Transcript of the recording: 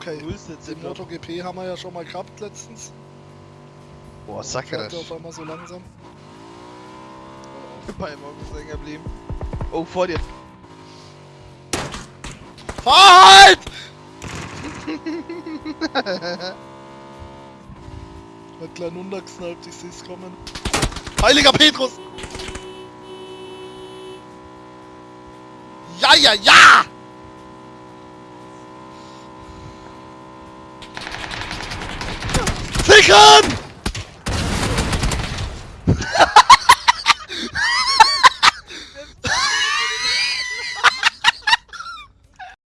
okay. Null Sitze. Den MotoGP haben wir ja schon mal gehabt letztens. Boah, Sackerisch. der auf einmal so langsam. Bei morgens hängen geblieben. Oh, vor dir. Fahr halt! Hat klein untergesnalpt, ich seh's kommen. Heiliger Petrus! Ja, ja, ja! come!